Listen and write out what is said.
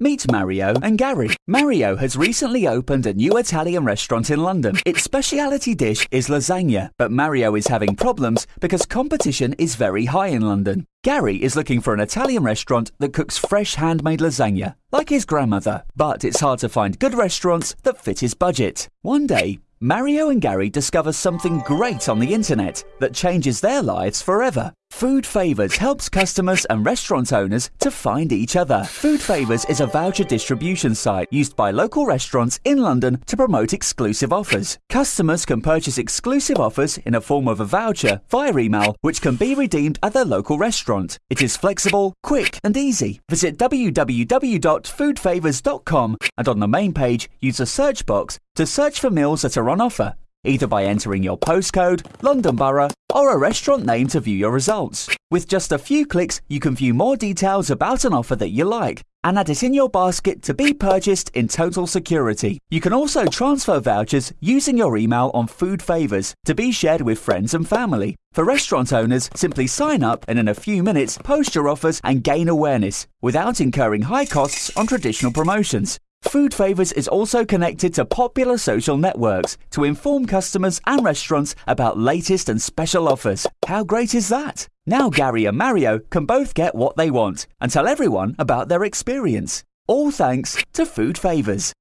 Meet Mario and Gary. Mario has recently opened a new Italian restaurant in London. Its speciality dish is lasagna, but Mario is having problems because competition is very high in London. Gary is looking for an Italian restaurant that cooks fresh handmade lasagna, like his grandmother, but it's hard to find good restaurants that fit his budget. One day, Mario and Gary discover something great on the internet that changes their lives forever. Food Favors helps customers and restaurant owners to find each other. Food Favors is a voucher distribution site used by local restaurants in London to promote exclusive offers. Customers can purchase exclusive offers in a form of a voucher via email, which can be redeemed at their local restaurant. It is flexible, quick, and easy. Visit www.foodfavors.com and on the main page, use the search box to search for meals that are on offer either by entering your postcode, London Borough, or a restaurant name to view your results. With just a few clicks, you can view more details about an offer that you like and add it in your basket to be purchased in total security. You can also transfer vouchers using your email on Food Favors to be shared with friends and family. For restaurant owners, simply sign up and in a few minutes post your offers and gain awareness without incurring high costs on traditional promotions. Food Favors is also connected to popular social networks to inform customers and restaurants about latest and special offers. How great is that? Now Gary and Mario can both get what they want and tell everyone about their experience. All thanks to Food Favors.